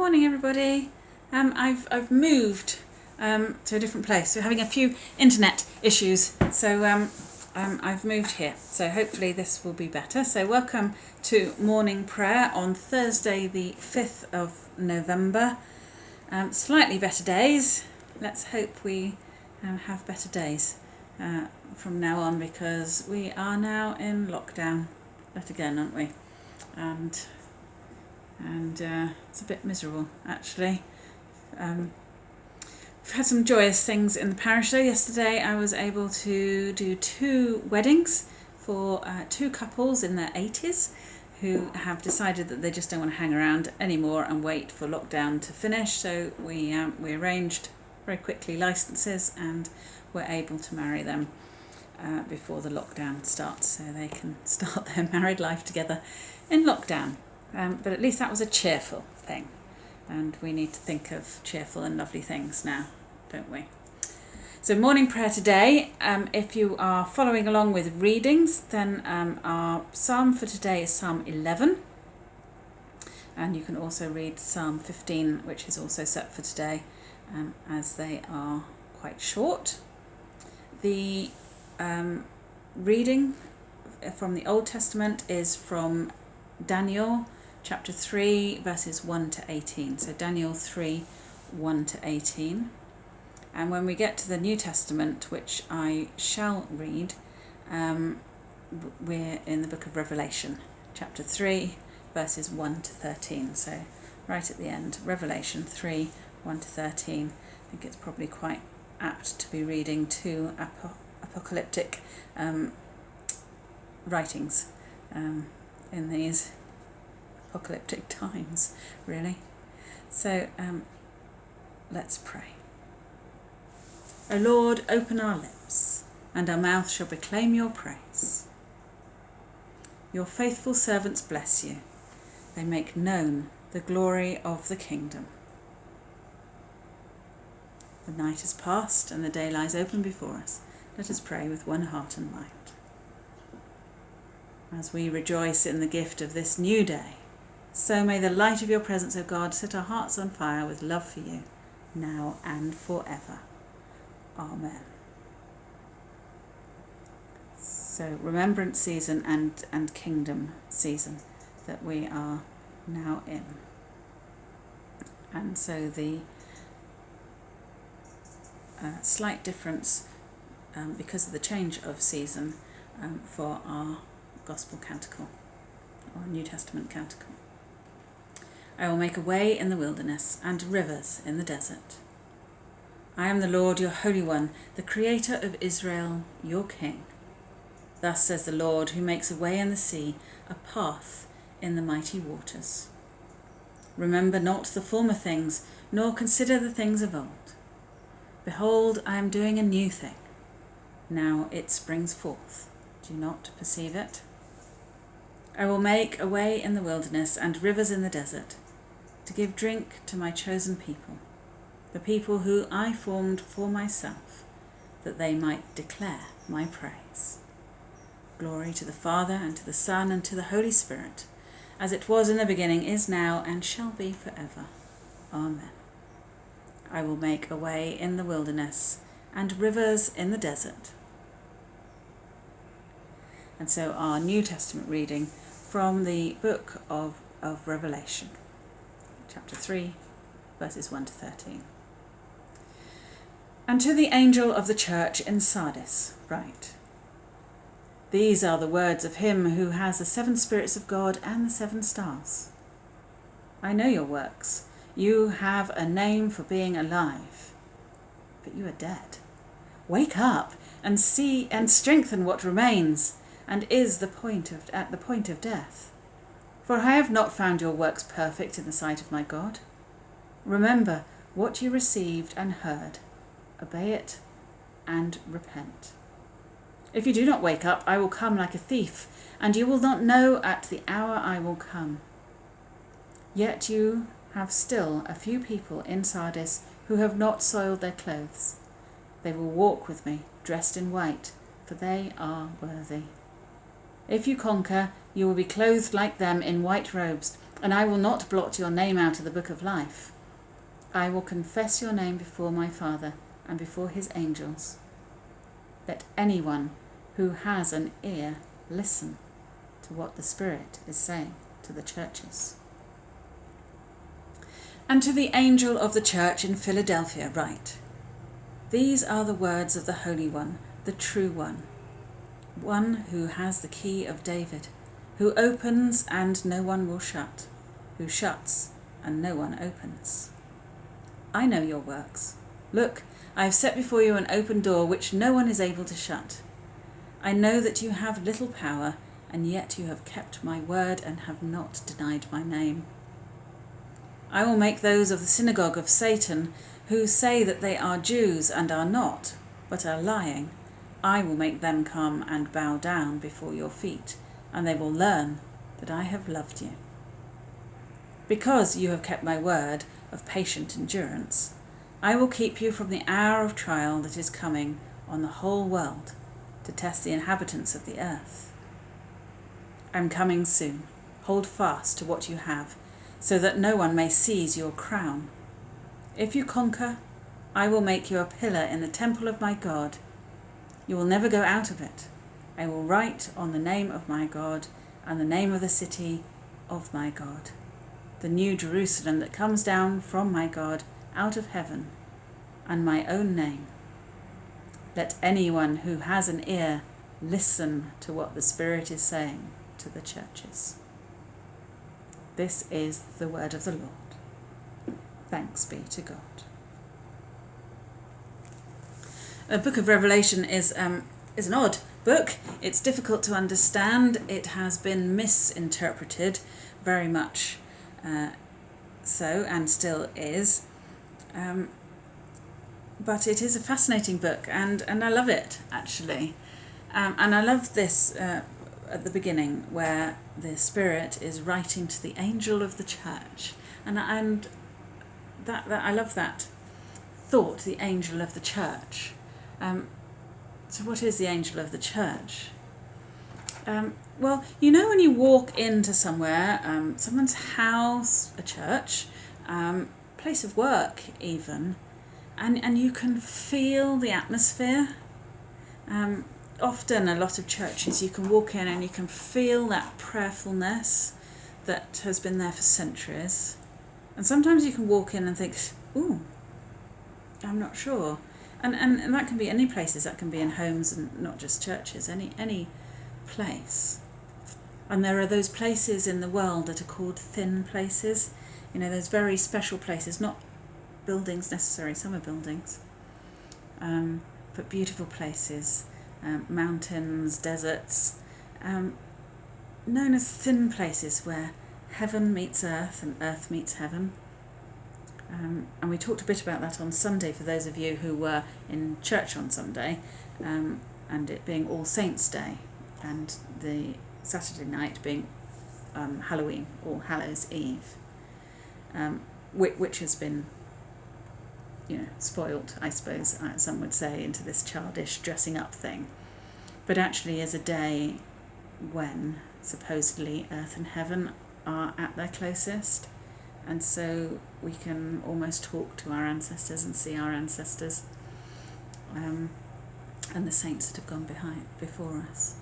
Morning, everybody. Um, I've I've moved um, to a different place. We're having a few internet issues, so um, um, I've moved here. So hopefully this will be better. So welcome to morning prayer on Thursday, the fifth of November. Um, slightly better days. Let's hope we um, have better days uh, from now on because we are now in lockdown yet again, aren't we? And and uh, it's a bit miserable actually. Um, we've had some joyous things in the parish though. Yesterday I was able to do two weddings for uh, two couples in their 80s who have decided that they just don't want to hang around anymore and wait for lockdown to finish. So we um, we arranged very quickly licenses and were able to marry them uh, before the lockdown starts, so they can start their married life together in lockdown. Um, but at least that was a cheerful thing. And we need to think of cheerful and lovely things now, don't we? So, morning prayer today. Um, if you are following along with readings, then um, our psalm for today is Psalm 11. And you can also read Psalm 15, which is also set for today, um, as they are quite short. The um, reading from the Old Testament is from Daniel chapter 3, verses 1 to 18. So Daniel 3, 1 to 18. And when we get to the New Testament, which I shall read, um, we're in the book of Revelation, chapter 3, verses 1 to 13. So right at the end, Revelation 3, 1 to 13. I think it's probably quite apt to be reading two ap- apocalyptic um, writings um, in these apocalyptic times, really. So um, let's pray. O Lord, open our lips, and our mouth shall proclaim your praise. Your faithful servants bless you. They make known the glory of the kingdom. The night is past and the day lies open before us. Let us pray with one heart and mind. As we rejoice in the gift of this new day, so may the light of your presence, O God, set our hearts on fire with love for you, now and forever. Amen. So, remembrance season and, and kingdom season that we are now in. And so, the uh, slight difference um, because of the change of season um, for our Gospel Canticle or New Testament Canticle. I will make a way in the wilderness and rivers in the desert. I am the Lord your Holy One, the Creator of Israel, your King. Thus says the Lord, who makes a way in the sea, a path in the mighty waters. Remember not the former things, nor consider the things of old. Behold, I am doing a new thing. Now it springs forth. Do not perceive it? I will make a way in the wilderness and rivers in the desert to give drink to my chosen people, the people who I formed for myself, that they might declare my praise. Glory to the Father, and to the Son, and to the Holy Spirit, as it was in the beginning, is now, and shall be forever. Amen. I will make a way in the wilderness, and rivers in the desert. And so, our New Testament reading from the book of, of Revelation chapter 3, verses 1 to 13. And to the angel of the church in Sardis, write These are the words of him who has the seven spirits of God and the seven stars. I know your works. You have a name for being alive, but you are dead. Wake up and see and strengthen what remains and is the point of, at the point of death. For I have not found your works perfect in the sight of my God. Remember what you received and heard, obey it and repent. If you do not wake up, I will come like a thief, and you will not know at the hour I will come. Yet you have still a few people in Sardis who have not soiled their clothes. They will walk with me, dressed in white, for they are worthy. If you conquer, you will be clothed like them in white robes, and I will not blot your name out of the book of life. I will confess your name before my Father and before his angels. Let anyone who has an ear listen to what the Spirit is saying to the churches. And to the angel of the church in Philadelphia, write These are the words of the Holy One, the true One, one who has the key of David, who opens and no one will shut, who shuts and no one opens. I know your works. Look, I have set before you an open door which no one is able to shut. I know that you have little power, and yet you have kept my word and have not denied my name. I will make those of the synagogue of Satan who say that they are Jews and are not, but are lying. I will make them come and bow down before your feet, and they will learn that I have loved you. Because you have kept my word of patient endurance, I will keep you from the hour of trial that is coming on the whole world to test the inhabitants of the earth. I am coming soon. Hold fast to what you have, so that no one may seize your crown. If you conquer, I will make you a pillar in the temple of my God. You will never go out of it. I will write on the name of my God and the name of the city of my God, the new Jerusalem that comes down from my God out of heaven, and my own name. Let anyone who has an ear listen to what the Spirit is saying to the churches. This is the word of the Lord. Thanks be to God. The book of Revelation is um, is an odd book. It's difficult to understand. It has been misinterpreted very much uh, so, and still is. Um, but it is a fascinating book, and, and I love it actually. Um, and I love this uh, at the beginning where the Spirit is writing to the angel of the church, and and that, that I love that thought, the angel of the church. Um, so, what is the angel of the church? Um, well, you know, when you walk into somewhere, um, someone's house, a church, um, place of work, even, and, and you can feel the atmosphere. Um, often, a lot of churches, you can walk in and you can feel that prayerfulness that has been there for centuries. And sometimes you can walk in and think, ooh, I'm not sure. And, and, and that can be any places, that can be in homes and not just churches, any, any place. And there are those places in the world that are called thin places. You know, those very special places, not buildings necessarily, some are buildings, um, but beautiful places, um, mountains, deserts, um, known as thin places where heaven meets earth and earth meets heaven. Um, and we talked a bit about that on Sunday for those of you who were in church on Sunday, um, and it being All Saints' Day, and the Saturday night being um, Halloween or Hallows Eve, um, which, which has been, you know, spoilt, I suppose uh, some would say, into this childish dressing up thing, but actually is a day when supposedly earth and heaven are at their closest and so we can almost talk to our ancestors and see our ancestors um, and the saints that have gone behind before us.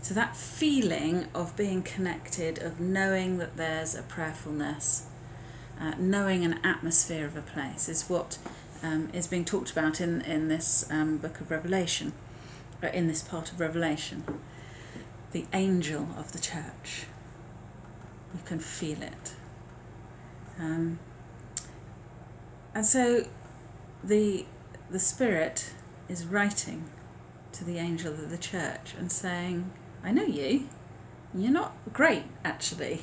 So that feeling of being connected, of knowing that there's a prayerfulness, uh, knowing an atmosphere of a place, is what um, is being talked about in in this um, book of Revelation, uh, in this part of Revelation. The angel of the church. You can feel it. Um, and so the the spirit is writing to the angel of the church and saying, I know you. You're not great, actually.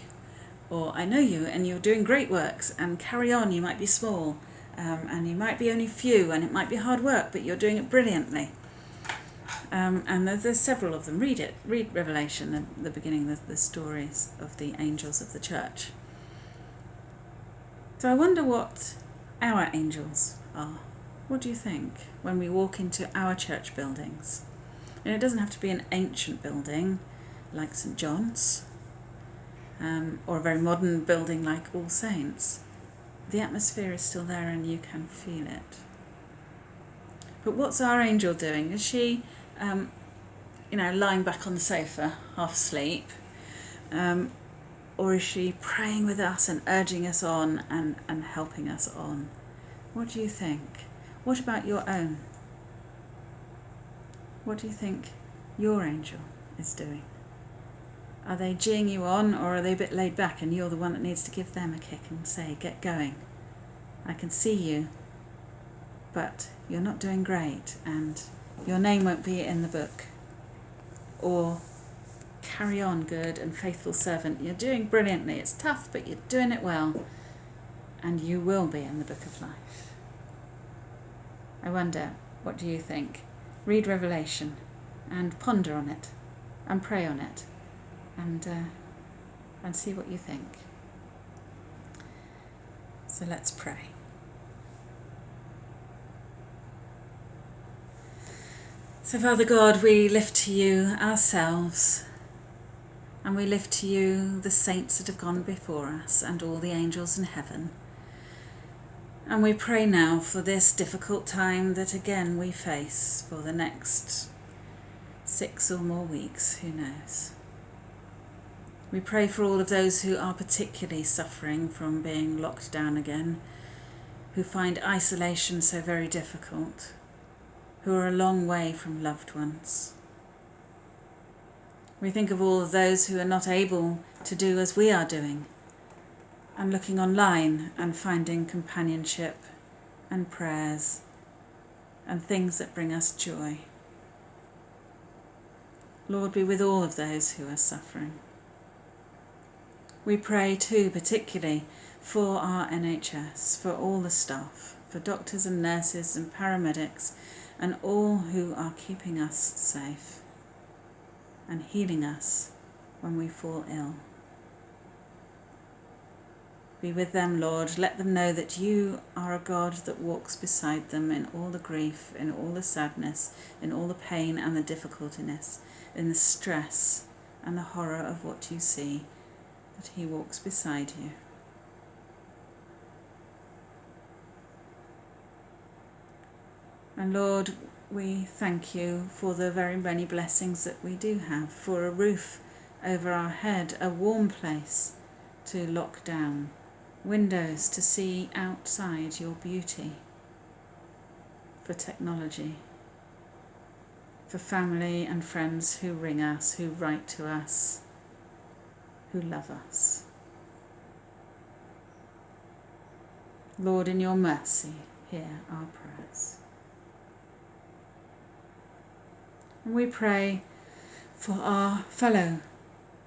Or I know you and you're doing great works and carry on, you might be small um, and you might be only few and it might be hard work, but you're doing it brilliantly. Um, and there's, there's, several of them. Read it. Read Revelation, the, the beginning, the, the stories of the angels of the church. So I wonder what our angels are. What do you think when we walk into our church buildings? And it doesn't have to be an ancient building like St John's. um, or a very modern building like All Saints, the atmosphere is still there and you can feel it. But what's our angel doing? Is she, um, you know, lying back on the sofa, half asleep? Um, or is she praying with us and urging us on and, and helping us on? What do you think? What about your own? What do you think your angel is doing? Are they geeing you on or are they a bit laid back and you're the one that needs to give them a kick and say, get going? I can see you, but you're not doing great and your name won't be in the book. Or carry on, good and faithful servant. You're doing brilliantly. It's tough, but you're doing it well. And you will be in the book of life. I wonder, what do you think? Read Revelation and ponder on it and pray on it and, uh, and see what you think. So let's pray. So, Father God, we lift to you ourselves and we lift to you the saints that have gone before us and all the angels in heaven. And we pray now for this difficult time that again we face for the next six or more weeks, who knows. We pray for all of those who are particularly suffering from being locked down again, who find isolation so very difficult who are a long way from loved ones. We think of all of those who are not able to do as we are doing and looking online and finding companionship and prayers and things that bring us joy. Lord, be with all of those who are suffering. We pray too, particularly for our NHS, for all the staff, for doctors and nurses and paramedics and all who are keeping us safe and healing us when we fall ill. Be with them, Lord. Let them know that you are a God that walks beside them in all the grief, in all the sadness, in all the pain and the difficultiness, in the stress and the horror of what you see, that He walks beside you. And Lord, we thank you for the very many blessings that we do have, for a roof over our head, a warm place to lock down, windows to see outside your beauty, for technology, for family and friends who ring us, who write to us, who love us. Lord, in your mercy, hear our prayers. And we pray for our fellow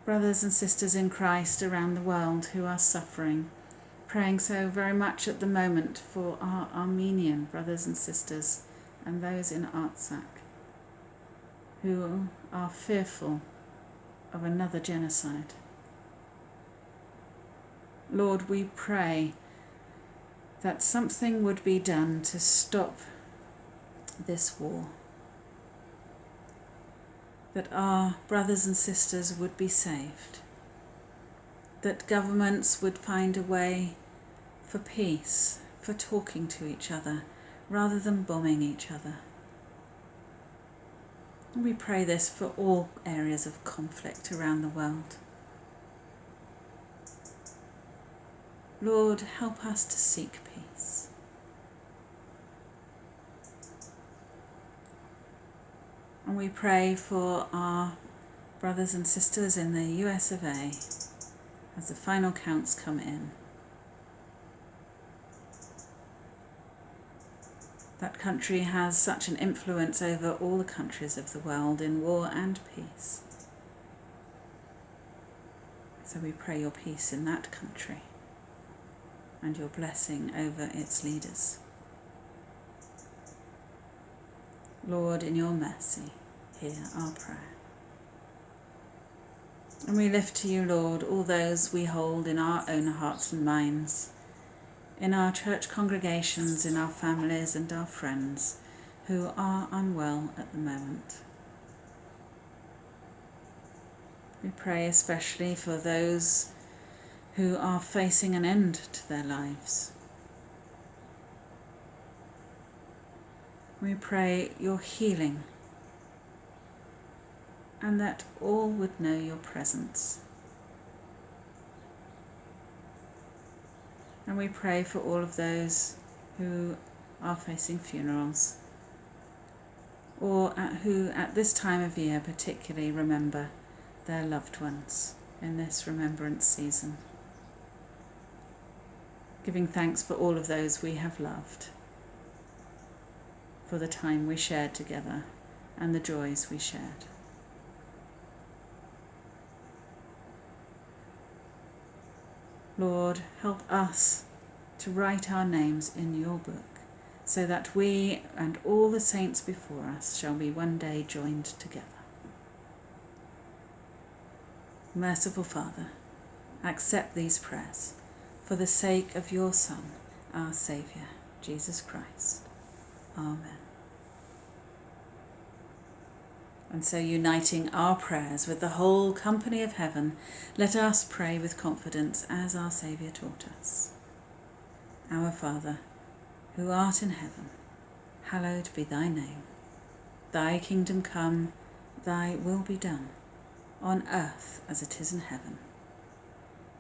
brothers and sisters in Christ around the world who are suffering, praying so very much at the moment for our Armenian brothers and sisters and those in Artsakh who are fearful of another genocide. Lord, we pray that something would be done to stop this war that our brothers and sisters would be saved, that governments would find a way for peace, for talking to each other, rather than bombing each other. And we pray this for all areas of conflict around the world. Lord, help us to seek peace. And we pray for our brothers and sisters in the US of A as the final counts come in. That country has such an influence over all the countries of the world in war and peace. So we pray your peace in that country and your blessing over its leaders. Lord, in your mercy, hear our prayer. And we lift to you, Lord, all those we hold in our own hearts and minds, in our church congregations, in our families and our friends who are unwell at the moment. We pray especially for those who are facing an end to their lives. We pray your healing and that all would know your presence. And we pray for all of those who are facing funerals or at who at this time of year particularly remember their loved ones in this remembrance season. Giving thanks for all of those we have loved, for the time we shared together and the joys we shared. Lord, help us to write our names in your book, so that we and all the saints before us shall be one day joined together. Merciful Father, accept these prayers for the sake of your Son, our Saviour, Jesus Christ. Amen. And so, uniting our prayers with the whole company of heaven, let us pray with confidence as our Saviour taught us. Our Father, who art in heaven, hallowed be thy name. Thy kingdom come, thy will be done, on earth as it is in heaven.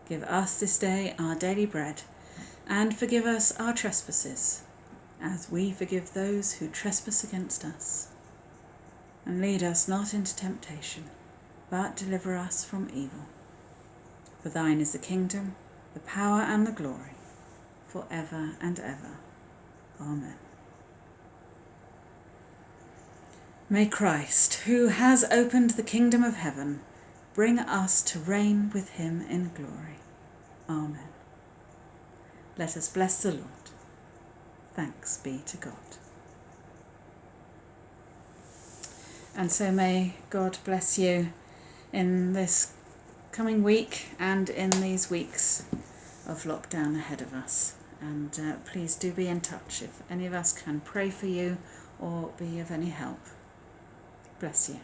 Give us this day our daily bread, and forgive us our trespasses, as we forgive those who trespass against us and lead us not into temptation, but deliver us from evil. For thine is the kingdom, the power, and the glory, for ever and ever. Amen. May Christ, who has opened the kingdom of heaven, bring us to reign with him in glory. Amen. Let us bless the Lord. Thanks be to God. And so may God bless you in this coming week and in these weeks of lockdown ahead of us. And uh, please do be in touch if any of us can pray for you or be of any help. Bless you.